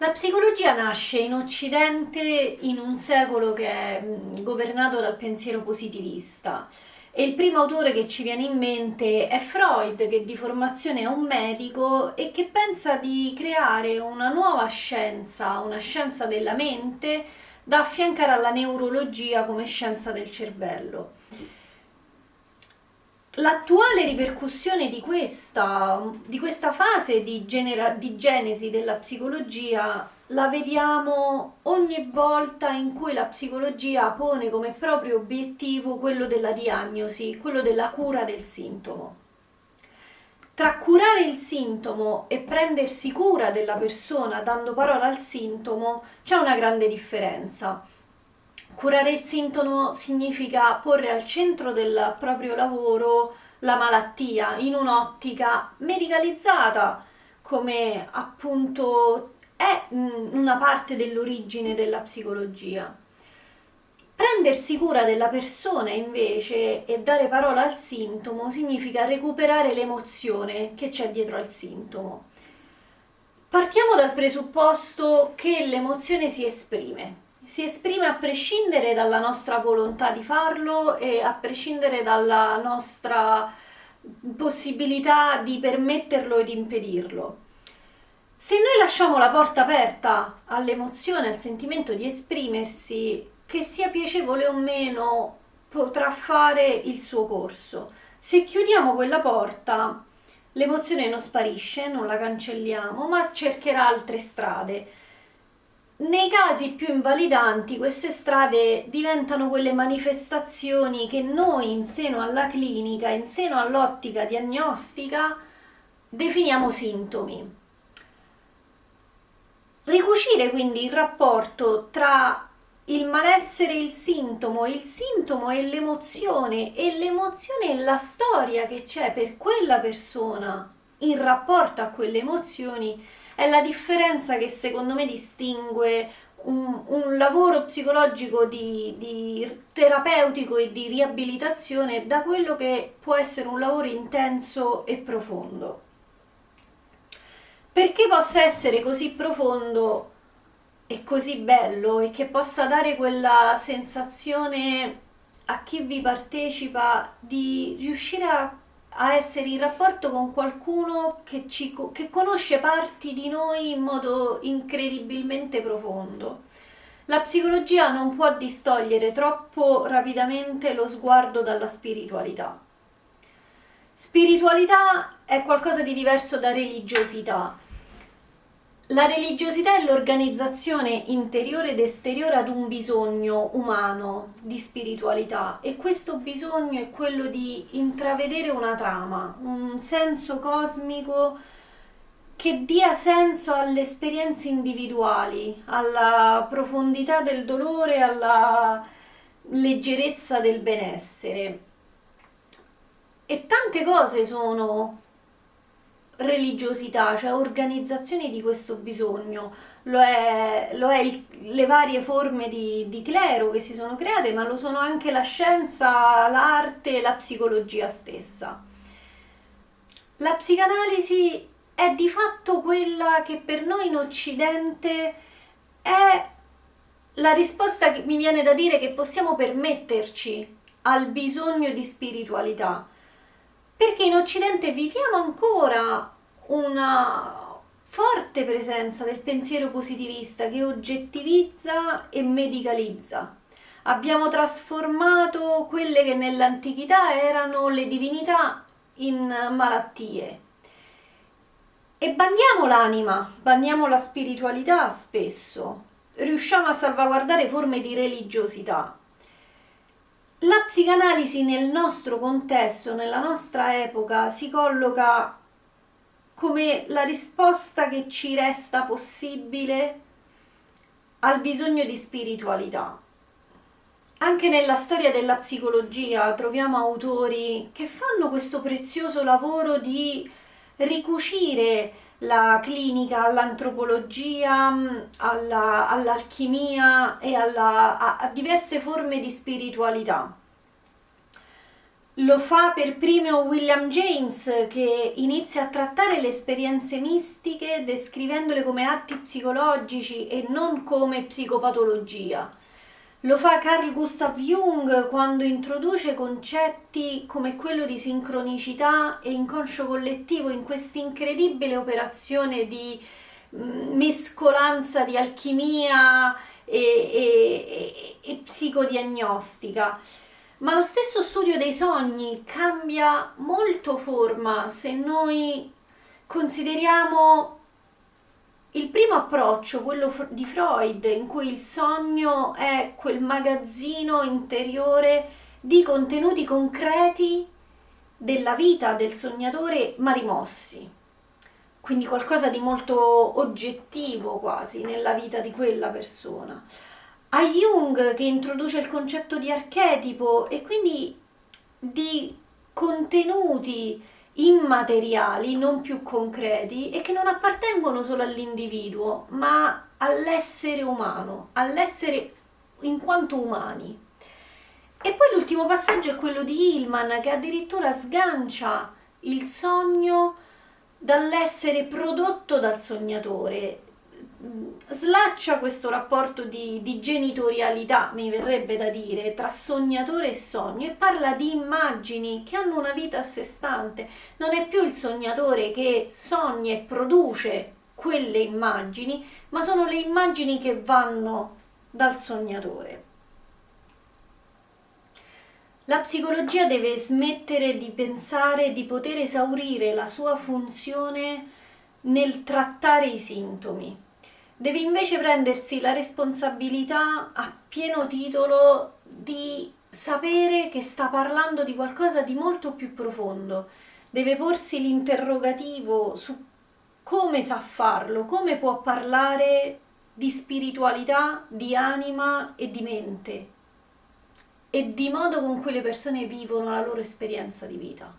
La psicologia nasce in Occidente in un secolo che è governato dal pensiero positivista e il primo autore che ci viene in mente è Freud, che di formazione è un medico e che pensa di creare una nuova scienza, una scienza della mente, da affiancare alla neurologia come scienza del cervello. L'attuale ripercussione di questa, di questa fase di, di genesi della psicologia la vediamo ogni volta in cui la psicologia pone come proprio obiettivo quello della diagnosi, quello della cura del sintomo. Tra curare il sintomo e prendersi cura della persona dando parola al sintomo c'è una grande differenza. Curare il sintomo significa porre al centro del proprio lavoro la malattia in un'ottica medicalizzata, come appunto è una parte dell'origine della psicologia. Prendersi cura della persona invece e dare parola al sintomo significa recuperare l'emozione che c'è dietro al sintomo. Partiamo dal presupposto che l'emozione si esprime, si esprime a prescindere dalla nostra volontà di farlo e a prescindere dalla nostra possibilità di permetterlo e di impedirlo. Se noi lasciamo la porta aperta all'emozione, al sentimento di esprimersi, che sia piacevole o meno, potrà fare il suo corso. Se chiudiamo quella porta, l'emozione non sparisce, non la cancelliamo, ma cercherà altre strade nei casi più invalidanti queste strade diventano quelle manifestazioni che noi in seno alla clinica, in seno all'ottica diagnostica, definiamo sintomi. Ricucire quindi il rapporto tra il malessere e il sintomo, il sintomo e l'emozione e l'emozione e la storia che c'è per quella persona in rapporto a quelle emozioni è la differenza che secondo me distingue un, un lavoro psicologico di, di, terapeutico e di riabilitazione da quello che può essere un lavoro intenso e profondo. Perché possa essere così profondo e così bello e che possa dare quella sensazione a chi vi partecipa di riuscire a a essere in rapporto con qualcuno che, ci, che conosce parti di noi in modo incredibilmente profondo. La psicologia non può distogliere troppo rapidamente lo sguardo dalla spiritualità. Spiritualità è qualcosa di diverso da religiosità la religiosità è l'organizzazione interiore ed esteriore ad un bisogno umano di spiritualità e questo bisogno è quello di intravedere una trama, un senso cosmico che dia senso alle esperienze individuali, alla profondità del dolore, alla leggerezza del benessere. E tante cose sono religiosità, cioè organizzazione di questo bisogno, lo è, lo è il, le varie forme di, di, clero che si sono create, ma lo sono anche la scienza, l'arte, la psicologia stessa. La psicanalisi è di fatto quella che per noi in Occidente è la risposta che mi viene da dire che possiamo permetterci al bisogno di spiritualità perché in Occidente viviamo ancora una forte presenza del pensiero positivista che oggettivizza e medicalizza. Abbiamo trasformato quelle che nell'antichità erano le divinità in malattie. E bandiamo l'anima, bandiamo la spiritualità spesso, riusciamo a salvaguardare forme di religiosità, psicanalisi nel nostro contesto, nella nostra epoca, si colloca come la risposta che ci resta possibile al bisogno di spiritualità. Anche nella storia della psicologia troviamo autori che fanno questo prezioso lavoro di ricucire la clinica all'antropologia, alla, all'alchimia e alla, a, a diverse forme di spiritualità. Lo fa per primo William James che inizia a trattare le esperienze mistiche descrivendole come atti psicologici e non come psicopatologia. Lo fa Carl Gustav Jung quando introduce concetti come quello di sincronicità e inconscio collettivo in questa incredibile operazione di mm, mescolanza di alchimia e, e, e, e psicodiagnostica. Ma lo stesso studio dei sogni cambia molto forma se noi consideriamo il primo approccio, quello di Freud, in cui il sogno è quel magazzino interiore di contenuti concreti della vita del sognatore ma rimossi. Quindi qualcosa di molto oggettivo quasi nella vita di quella persona. A Jung che introduce il concetto di archetipo e quindi di contenuti immateriali, non più concreti e che non appartengono solo all'individuo, ma all'essere umano, all'essere in quanto umani. E poi l'ultimo passaggio è quello di Hillman che addirittura sgancia il sogno dall'essere prodotto dal sognatore, slaccia questo rapporto di, di, genitorialità, mi verrebbe da dire, tra sognatore e sogno e parla di immagini che hanno una vita a sé stante. Non è più il sognatore che sogna e produce quelle immagini, ma sono le immagini che vanno dal sognatore. La psicologia deve smettere di pensare di poter esaurire la sua funzione nel trattare i sintomi deve invece prendersi la responsabilità a pieno titolo di sapere che sta parlando di qualcosa di molto più profondo, deve porsi l'interrogativo su come sa farlo, come può parlare di spiritualità, di anima e di mente e di modo con cui le persone vivono la loro esperienza di vita.